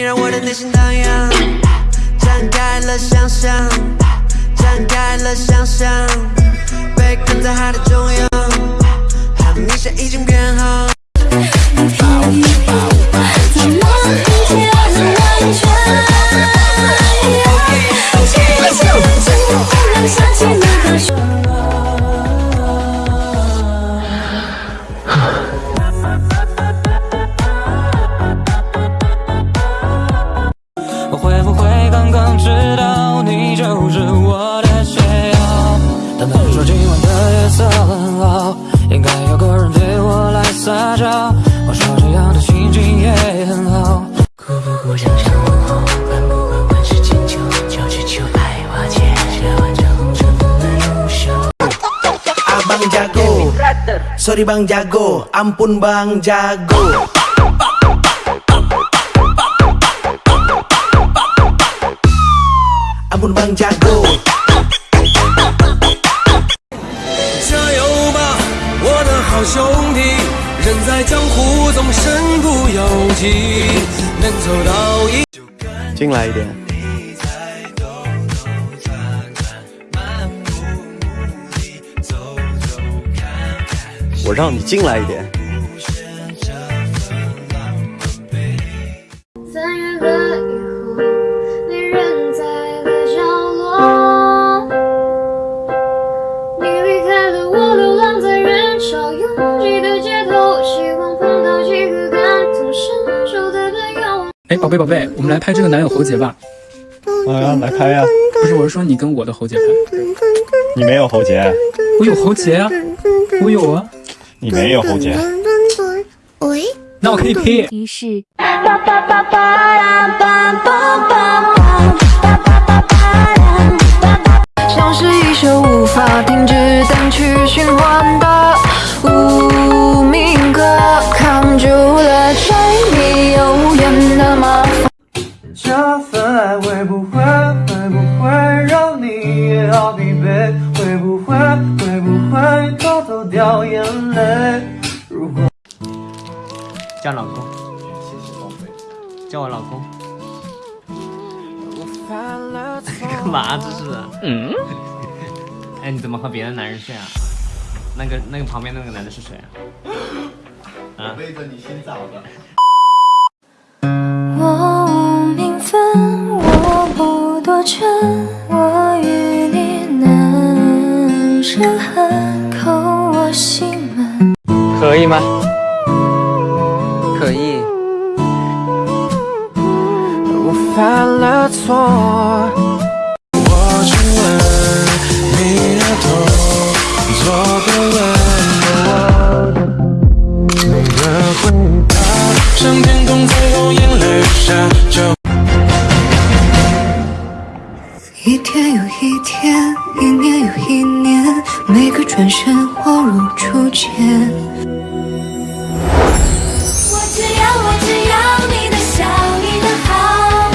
你让我的内心荡漾，展开了想象，展开了想象，被困在海的中央，和你现已经变好。我的解药？他们说今晚的夜色很好，应该有个人对我来撒娇。我说这样的心情也很好。顾不顾，想想问候，管不管万事千秋，就只求爱化解这万丈红尘不能入手。Abang jago Sorry bang jago Ampun bang jago Ampun bang jago 加油吧，我的好兄弟！人在江湖总身不由己，能走到一。进来一点。我让你进来一点。三月哎，宝贝宝贝，我们来拍这个男友喉结吧。好呀，来拍呀！不是，我是说你跟我的喉结拍。你没有喉结，我有喉结啊，我有啊，你没有喉结。喂，那我可以 P。于是。会不会让你也好疲惫？会不会会不会偷偷掉眼泪？如果叫老公，谢谢宝贝叫我老公。干嘛这是？嗯。哎，你怎么和别的男人睡啊？那个那个旁边那个男的是谁啊？啊？背着你洗澡的。我心门。可以吗？可以。我犯了错。身恍如初见。我只要，我只要你的笑，你的好。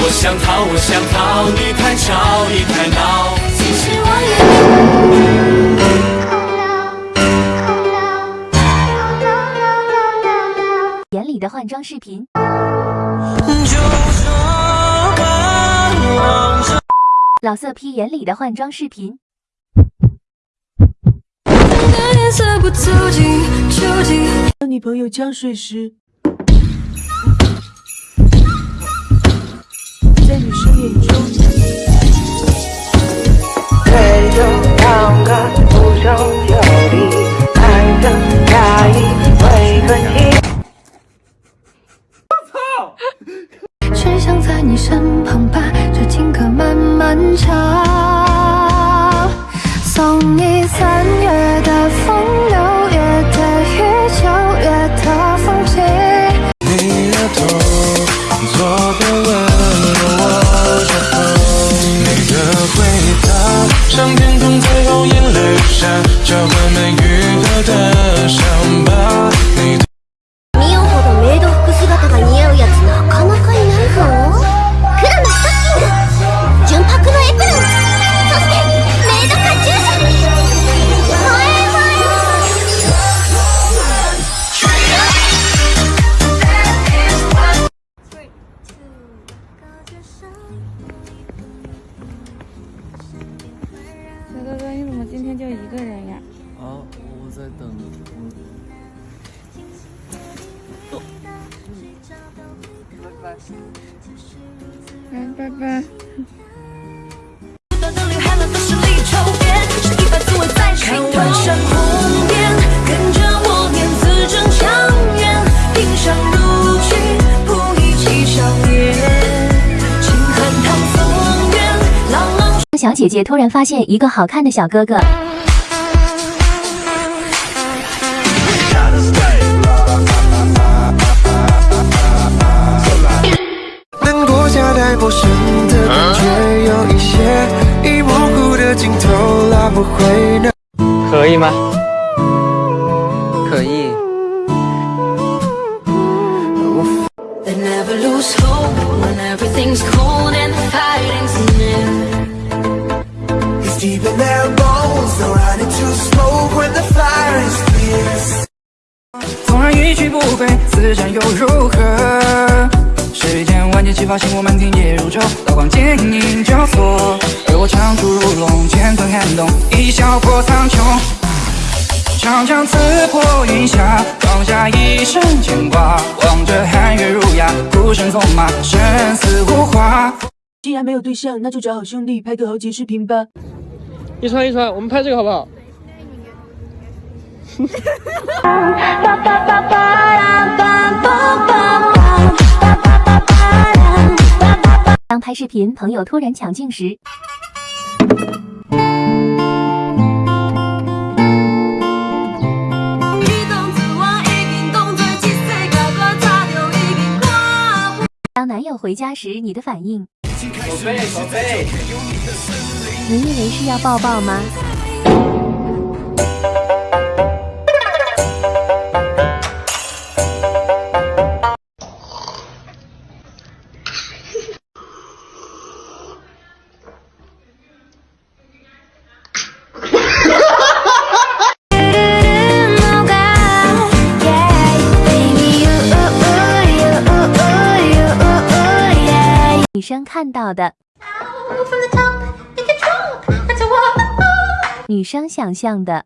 我想逃，我想逃，你太吵，你太闹。其实我也眼里的换装视频。老色批眼里的换装视频。颜色不走近，究竟当女朋友呛水时，在女生眼中，只想在你身旁把这情歌慢慢唱，最后眼泪下浇灌没愈合的伤疤。嗯，拜拜。看，我，小姐姐突然发现一个好看的小哥哥，陌生的感觉，有一些已模糊的镜头拉不回那。可以吗？可以。They never lose hope when everything's cold and the fighting's near. It's deep in their bones, they'll run into smoke when the fire is fierce. 纵然一去不回，此战又如何？世间万箭齐发，星火满天夜如昼，刀光剑影交错，而我长出如龙，剑锋撼动，一笑破苍穹。长枪刺破云霞，放下一身牵挂，望着寒月如牙，孤身纵马，生死无话。既然没有对象，那就找好兄弟拍个豪杰视频吧。一川一川，我们拍这个好不好？当拍视频朋友突然抢镜时，当男友回家时你的反应，你以为是要抱抱吗？生看到的，女生想象的，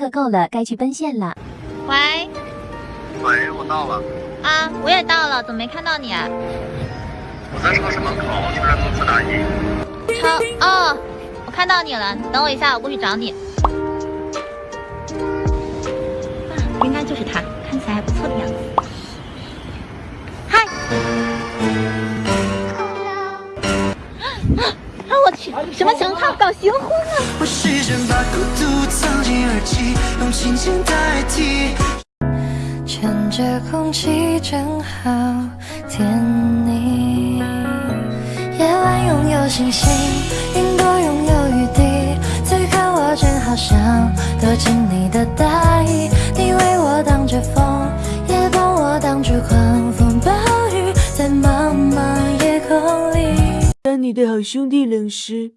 课够了，该去奔现了。喂喂，我到了，啊，我也到了，怎么没看到你啊？我在超市门口出任公司打印。超哦，我看到你了，你等我一下，我过去找你。啊，应该就是他，看起来还不错的样子。什么情况？搞结婚了？我试着把孤独藏进耳机，用琴键代替。趁着空气正好甜腻，夜晚拥有星星，云朵拥有雨滴，此刻我正好想躲进你的大衣，你为我挡着风，你的好兄弟冷石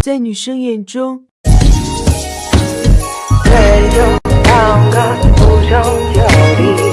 在女生眼中。不